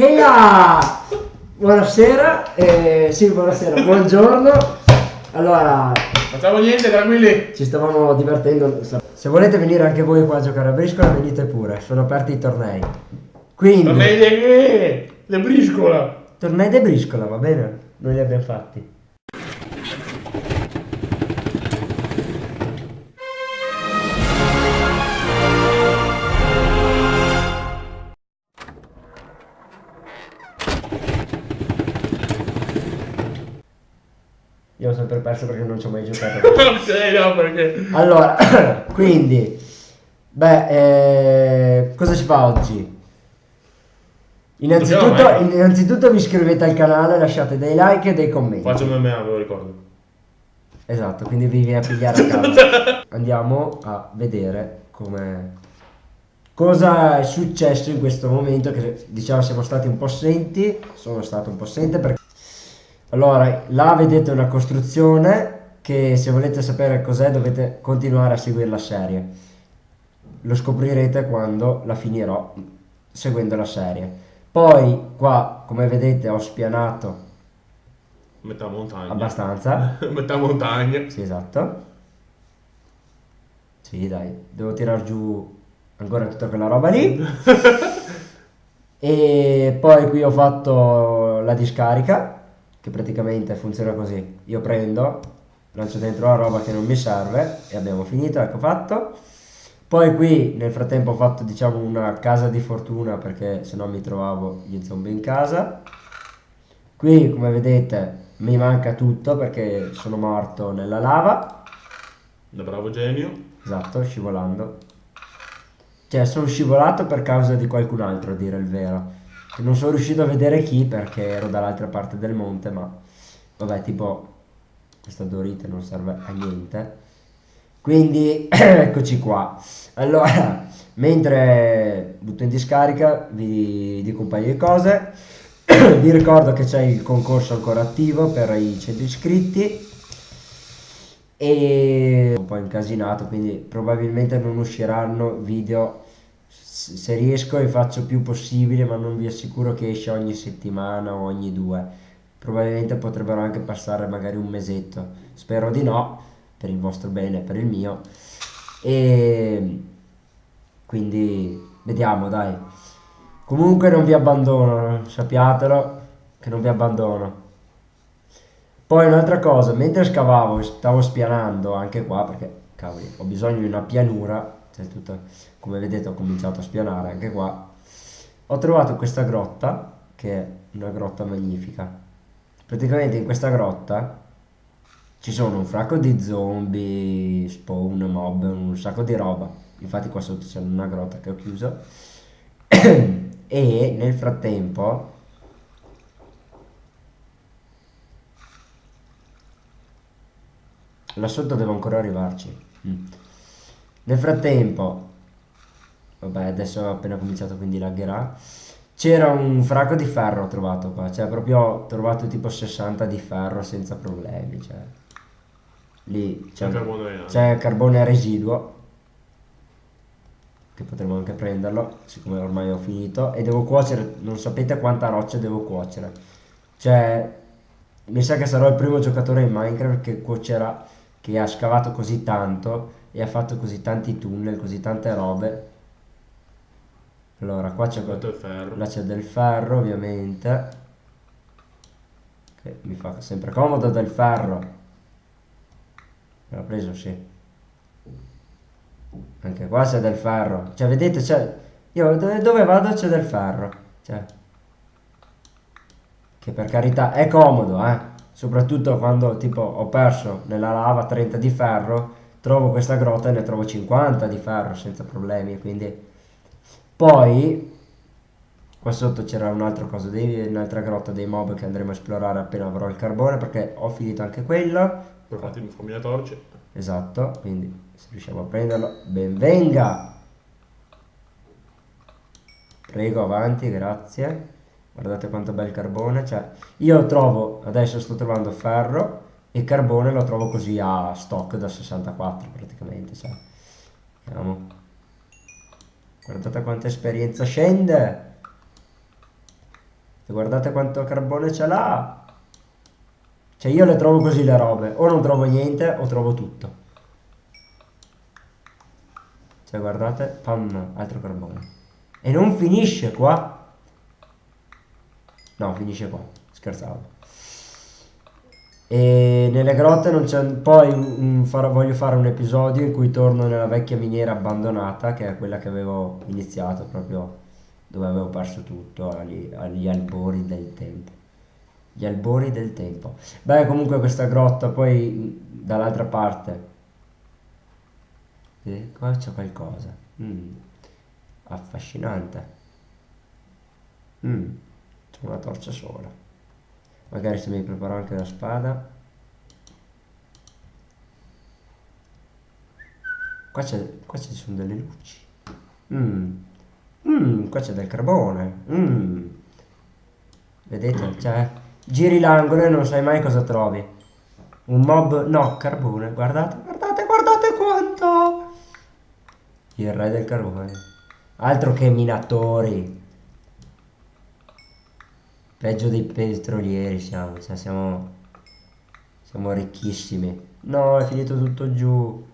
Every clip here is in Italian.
Eia! Buonasera, eh, sì, buonasera, buongiorno. Allora, Facciamo niente, tranquilli. ci stavamo divertendo. Se volete venire anche voi qua a giocare a briscola, venite pure, sono aperti i tornei. Quindi, Tornei di le briscola. tornei di briscola, va bene? Noi li abbiamo fatti. Perso perché non ci ho mai giocato. ok, no, perché... Allora, quindi, beh, eh, cosa si fa oggi? Innanzitutto, innanzitutto vi iscrivete al canale, lasciate dei like e dei commenti. Faccio MMA, ve lo ricordo. Esatto, quindi vi viene a pigliare a casa. Andiamo a vedere come cosa è successo in questo momento che diciamo siamo stati un po' assenti, sono stato un po' assente perché allora, là vedete una costruzione che se volete sapere cos'è dovete continuare a seguire la serie. Lo scoprirete quando la finirò seguendo la serie. Poi qua, come vedete, ho spianato Metà montagna. abbastanza. Metà montagna. Sì, esatto. Sì, dai, devo tirar giù ancora tutta quella roba lì. e poi qui ho fatto la discarica, che praticamente funziona così. Io prendo, lancio dentro la roba che non mi serve e abbiamo finito, ecco fatto. Poi qui nel frattempo ho fatto diciamo una casa di fortuna perché se no mi trovavo gli zombie in casa. Qui come vedete mi manca tutto perché sono morto nella lava. Da bravo genio. Esatto, scivolando. Cioè, sono scivolato per causa di qualcun altro, a dire il vero. Non sono riuscito a vedere chi perché ero dall'altra parte del monte, ma vabbè, tipo, questa dorite non serve a niente. Quindi, eccoci qua. Allora, mentre butto in discarica, vi dico un paio di cose. vi ricordo che c'è il concorso ancora attivo per i 100 iscritti e un po' incasinato quindi probabilmente non usciranno video se riesco e faccio più possibile ma non vi assicuro che esce ogni settimana o ogni due. Probabilmente potrebbero anche passare magari un mesetto. Spero di no per il vostro bene e per il mio. E quindi vediamo dai. Comunque non vi abbandono sappiatelo che non vi abbandono. Poi un'altra cosa, mentre scavavo, stavo spianando anche qua perché, cavoli, ho bisogno di una pianura, cioè tutto, come vedete ho cominciato a spianare anche qua. Ho trovato questa grotta, che è una grotta magnifica. Praticamente in questa grotta ci sono un fracco di zombie, spawn, mob, un sacco di roba. Infatti qua sotto c'è una grotta che ho chiuso. e nel frattempo là sotto devo ancora arrivarci Mm. Nel frattempo vabbè adesso ho appena cominciato quindi lagherà. C'era un fracco di ferro trovato qua cioè proprio ho trovato tipo 60 di ferro senza problemi cioè. Lì c'è carbone carbone residuo che potremmo anche prenderlo siccome ormai ho finito e devo cuocere non sapete quanta roccia devo cuocere. Cioè mi sa che sarò il primo giocatore in Minecraft che cuocerà che ha scavato così tanto e ha fatto così tanti tunnel così tante robe. Allora qua c'è là c'è del ferro ovviamente. Che mi fa sempre comodo del ferro. L'ho preso sì. Anche qua c'è del ferro. Cioè vedete c'è io dove, dove vado c'è del ferro. Cioè che per carità è comodo eh. Soprattutto quando tipo ho perso nella lava 30 di ferro trovo questa grotta e ne trovo 50 di ferro senza problemi quindi poi qua sotto c'era un'altra cosa un'altra grotta dei mob che andremo a esplorare appena avrò il carbone perché ho finito anche quello. Per fatti fammi la torce. esatto quindi se riusciamo a prenderlo ben venga! Prego avanti grazie. Guardate quanto bel carbone cioè io trovo adesso sto trovando ferro e carbone lo trovo così a stock da 64 praticamente cioè. vediamo guardate quanta esperienza scende guardate quanto carbone ce l'ha. Cioè io le trovo così le robe. O non trovo niente o trovo tutto. Cioè guardate, pam, altro carbone. E non finisce qua. No, finisce qua. Scherzavo. E nelle grotte non c'è... Poi mm, farò- voglio fare un episodio in cui torno nella vecchia miniera abbandonata, che è quella che avevo iniziato proprio dove avevo perso tutto, agli, agli albori del tempo. Gli albori del tempo. Beh, comunque questa grotta poi dall'altra parte. Eh, qua c'è qualcosa. Mm, affascinante. Mm, c'è una torcia sola. Magari se mi preparo anche la spada. Qua c'è, qua ci sono delle luci. Mm. Mm, qua c'è del carbone. Mm. Vedete? Cioè, giri l'angolo e non sai mai cosa trovi. Un mob... No, carbone. Guardate, guardate, guardate quanto! Il re del carbone. Altro che minatori. Peggio dei petrolieri siamo. Cioè, siamo... Siamo ricchissimi. No, è finito tutto giù.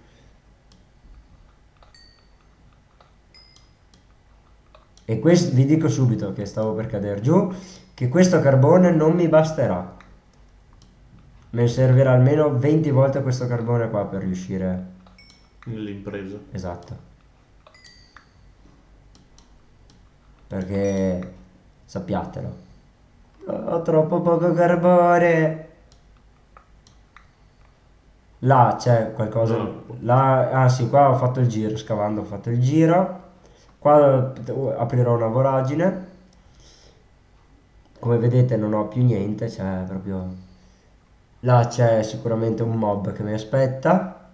E questo vi dico subito che stavo per cadere giù, che questo carbone non mi basterà. Me servirà almeno 20 volte questo carbone qua per riuscire. Nell'impresa. Esatto. Perché sappiatelo. Ho troppo poco carbone. Là c'è qualcosa. No. Là, ah sì, qua ho fatto il giro, scavando ho fatto il giro. Qua eh, aprirò una voragine. Come vedete non ho più niente, c'è proprio... Là c'è sicuramente un mob che mi aspetta.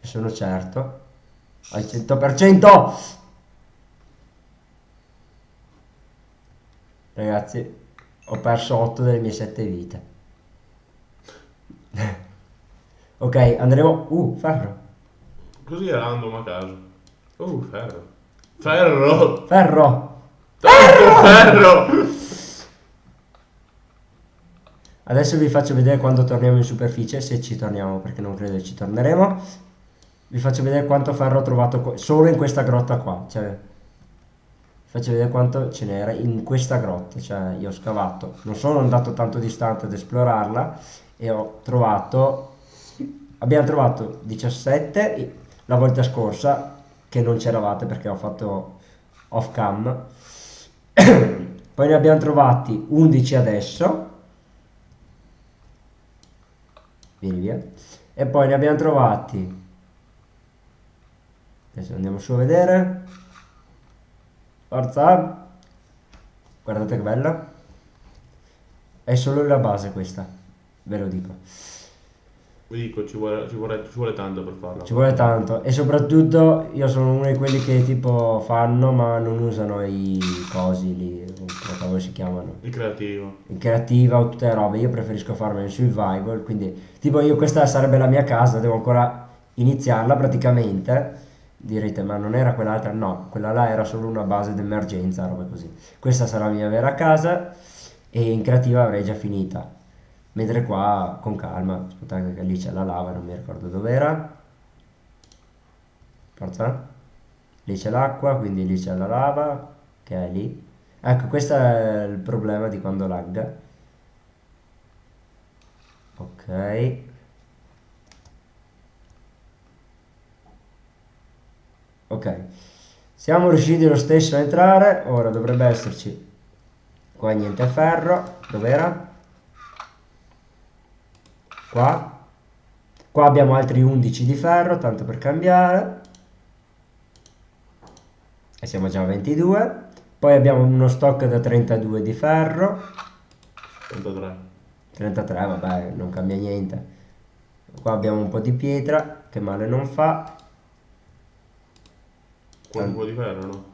Ne sono certo. Al 100%! Ragazzi, ho perso 8 delle mie 7 vite. ok, andremo... Uh, ferro. Così è random a caso. Uh, ferro. Ferro! Ferro! Tanto ferro! Adesso vi faccio vedere quando torniamo in superficie, se ci torniamo, perché non credo ci torneremo. Vi faccio vedere quanto ferro ho trovato solo in questa grotta qua. Cioè, faccio vedere quanto ce n'era in questa grotta. Cioè, io ho scavato. Non sono andato tanto distante ad esplorarla e ho trovato... Abbiamo trovato 17 la volta scorsa, che non c'eravate perché ho fatto off cam. Poi ne abbiamo trovati 11 adesso. Vieni via. E poi ne abbiamo trovati. Adesso andiamo su a vedere. Forza. Guardate che bella. È solo la base questa. Ve lo dico. Vi dico, ci vuole, ci vuole, ci vuole tanto per farla. Ci vuole tanto. E soprattutto io sono uno di quelli che tipo fanno ma non usano i cosi lì. Come si chiamano? Il creativo. in creativa o tutte le robe, io preferisco farmi in survival, quindi tipo io questa sarebbe la mia casa, devo ancora iniziarla praticamente. Direte, ma non era quell'altra? No, quella là era solo una base d'emergenza, roba così. Questa sarà la mia vera casa e in creativa avrei già finita. Mentre qua con calma, aspettate che lì c'è la lava, non mi ricordo dov'era. Forza. Lì c'è l'acqua, quindi lì c'è la lava, che è lì. Ecco, questo è il problema di quando lagga. Ok. Ok. Siamo riusciti lo stesso a entrare. Ora dovrebbe esserci. Qua niente ferro. Dov'era? Qua. Qua abbiamo altri 11 di ferro, tanto per cambiare. E siamo già a 22. Poi abbiamo uno stock da 32 di ferro. 33. 33, vabbè, non cambia niente. Qua abbiamo un po' di pietra, che male non fa. Qua un po' di ferro, no?